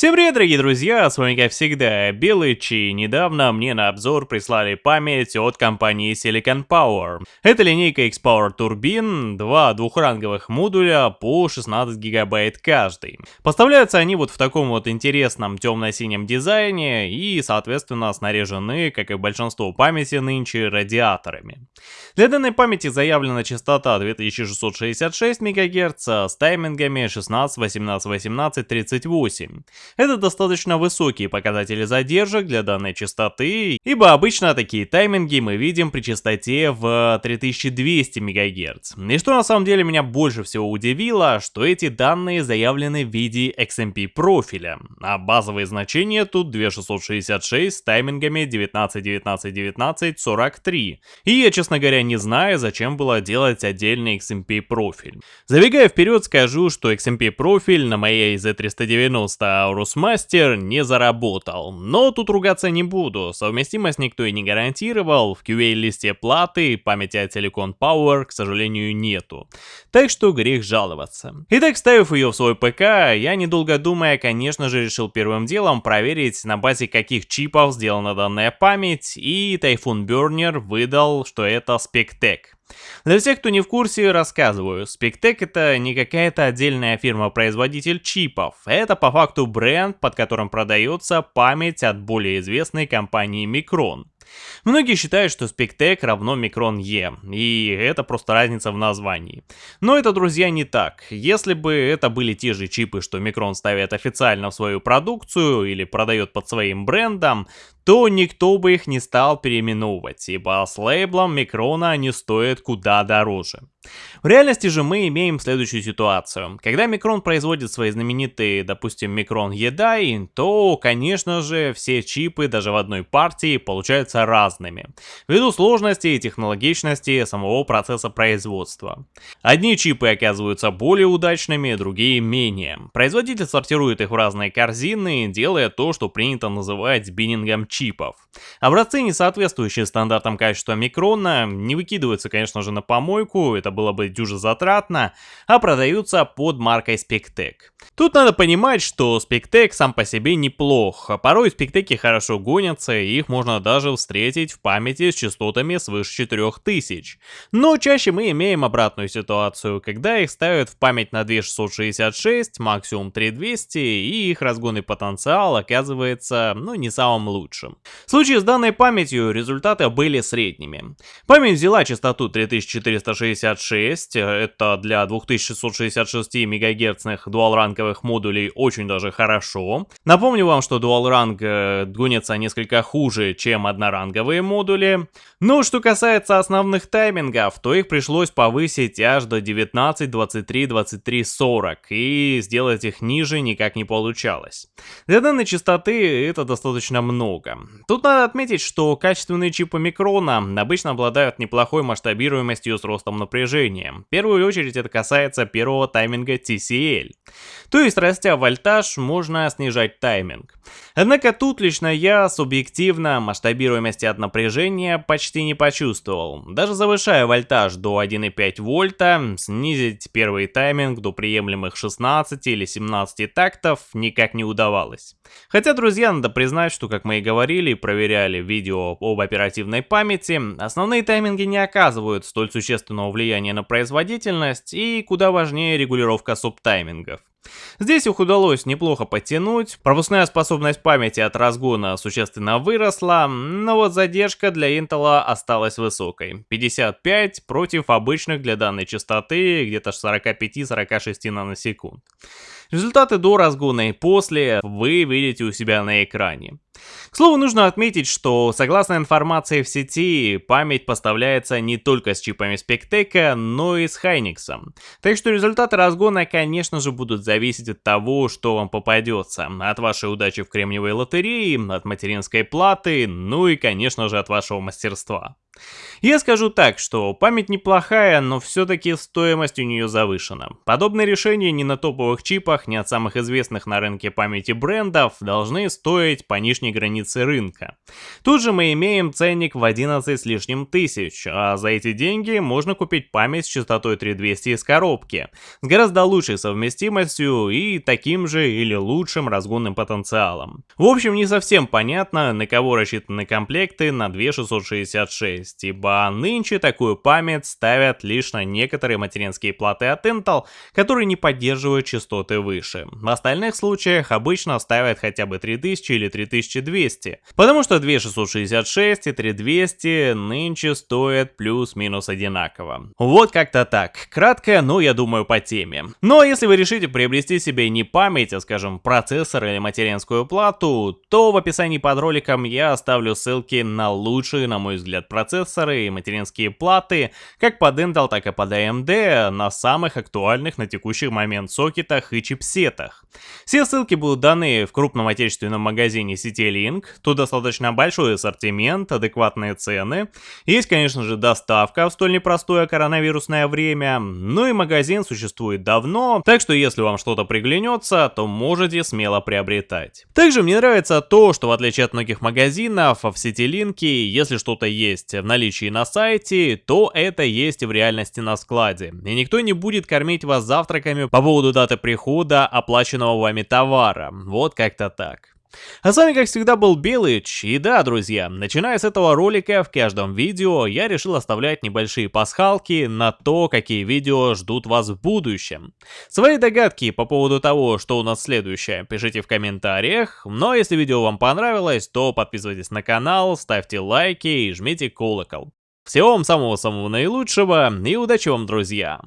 Всем привет, дорогие друзья, с вами как всегда Белыч, и недавно мне на обзор прислали память от компании Silicon Power. Это линейка X-Power турбин, два двухранговых модуля по 16 гигабайт каждый. Поставляются они вот в таком вот интересном темно-синем дизайне и, соответственно, снаряжены, как и большинство памяти нынче, радиаторами. Для данной памяти заявлена частота 2666 МГц с таймингами 16, 18, 18, 38. Это достаточно высокие показатели задержек для данной частоты, ибо обычно такие тайминги мы видим при частоте в 3200 МГц. И что на самом деле меня больше всего удивило, что эти данные заявлены в виде XMP профиля, а базовые значения тут 2666 с таймингами 19, 19, 19, 43. И я, честно говоря, не знаю, зачем было делать отдельный XMP профиль. Забегая вперед, скажу, что XMP профиль на моей Z390 Aorus Master не заработал. Но тут ругаться не буду, совместимость никто и не гарантировал, в QA-листе платы памяти от Silicon Power, к сожалению, нету. Так что грех жаловаться. Итак, ставив ее в свой ПК, я недолго думая, конечно же, решил первым делом проверить, на базе каких чипов сделана данная память, и Typhoon Burner выдал, что это Spectec. Для всех, кто не в курсе, рассказываю. Spectec это не какая-то отдельная фирма-производитель чипов. Это по факту бренд, под которым продается память от более известной компании Micron. Многие считают, что Spectec равно Micron E, и это просто разница в названии. Но это, друзья, не так. Если бы это были те же чипы, что Micron ставит официально в свою продукцию или продает под своим брендом, то никто бы их не стал переименовывать, ибо с лейблом Микрона они стоят куда дороже. В реальности же мы имеем следующую ситуацию. Когда Микрон производит свои знаменитые, допустим, Микрон Едай, то, конечно же, все чипы даже в одной партии получаются разными, ввиду сложности и технологичности самого процесса производства. Одни чипы оказываются более удачными, другие менее. Производитель сортирует их в разные корзины, делая то, что принято называть биннингом чипов. Образцы, не соответствующие стандартам качества микрона, не выкидываются, конечно же, на помойку, это было бы дюже затратно, а продаются под маркой Spectec. Тут надо понимать, что Spectec сам по себе неплох, а порой Spectec хорошо гонятся, и их можно даже встретить в памяти с частотами свыше 4000. Но чаще мы имеем обратную ситуацию, когда их ставят в память на 2666, максимум 3200, и их разгонный потенциал оказывается, ну, не самым лучшим. В случае с данной памятью результаты были средними. Память взяла частоту 3466, это для 2666 МГц дуалранговых модулей очень даже хорошо. Напомню вам, что дуалранг э, гонится несколько хуже, чем одноранговые модули. Но что касается основных таймингов, то их пришлось повысить аж до 19, 23, 23, 40, и сделать их ниже никак не получалось. Для данной частоты это достаточно много. Тут надо отметить, что качественные чипы микрона обычно обладают неплохой масштабируемостью с ростом напряжения. В первую очередь это касается первого тайминга TCL. То есть, растя вольтаж, можно снижать тайминг. Однако тут лично я субъективно масштабируемости от напряжения почти не почувствовал. Даже завышая вольтаж до 1,5 вольта, снизить первый тайминг до приемлемых 16 или 17 тактов никак не удавалось. Хотя, друзья, надо признать, что, как мы и говорили и проверяли видео об оперативной памяти, основные тайминги не оказывают столь существенного влияния на производительность и куда важнее регулировка субтаймингов. Здесь их удалось неплохо подтянуть, пропускная способность памяти от разгона существенно выросла, но вот задержка для Intel осталась высокой. 55 против обычных для данной частоты где-то 45-46 наносекунд. Результаты до разгона и после вы видите у себя на экране. К слову, нужно отметить, что согласно информации в сети, память поставляется не только с чипами Spectec, но и с Hynix. Так что результаты разгона, конечно же, будут зависеть от того, что вам попадется. От вашей удачи в кремниевой лотерее, от материнской платы, ну и, конечно же, от вашего мастерства. Я скажу так, что память неплохая, но все-таки стоимость у нее завышена. Подобные решения ни на топовых чипах, ни от самых известных на рынке памяти брендов должны стоить по нижней границе рынка. Тут же мы имеем ценник в 11 с лишним тысяч, а за эти деньги можно купить память с частотой 3200 из коробки, с гораздо лучшей совместимостью и таким же или лучшим разгонным потенциалом. В общем, не совсем понятно, на кого рассчитаны комплекты на 2666, ибо ибо нынче такую память ставят лишь на некоторые материнские платы от Intel, которые не поддерживают частоты выше. В остальных случаях обычно ставят хотя бы 3000 или 3200, потому что 2666 и 3200 нынче стоят плюс-минус одинаково. Вот как-то так. Кратко, но я думаю по теме. Но если вы решите приобрести себе не память, а скажем процессор или материнскую плату, то в описании под роликом я оставлю ссылки на лучшие, на мой взгляд, процессоры и материнские платы, как под Intel, так и под AMD, на самых актуальных на текущий момент сокетах и чипсетах. Все ссылки будут даны в крупном отечественном магазине сети Link, тут достаточно большой ассортимент, адекватные цены. Есть, конечно же, доставка в столь непростое коронавирусное время, ну и магазин существует давно, так что если вам что-то приглянется, то можете смело приобретать. Также мне нравится то, что в отличие от многих магазинов, в сети если что-то есть в наличии на сайте, то это есть в реальности на складе. И никто не будет кормить вас завтраками по поводу даты прихода оплаченного вами товара. Вот как-то так. А с вами, как всегда, был Белыч, и да, друзья, начиная с этого ролика, в каждом видео я решил оставлять небольшие пасхалки на то, какие видео ждут вас в будущем. Свои догадки по поводу того, что у нас следующее, пишите в комментариях, но если видео вам понравилось, то подписывайтесь на канал, ставьте лайки и жмите колокол. Всего вам самого-самого наилучшего и удачи вам, друзья!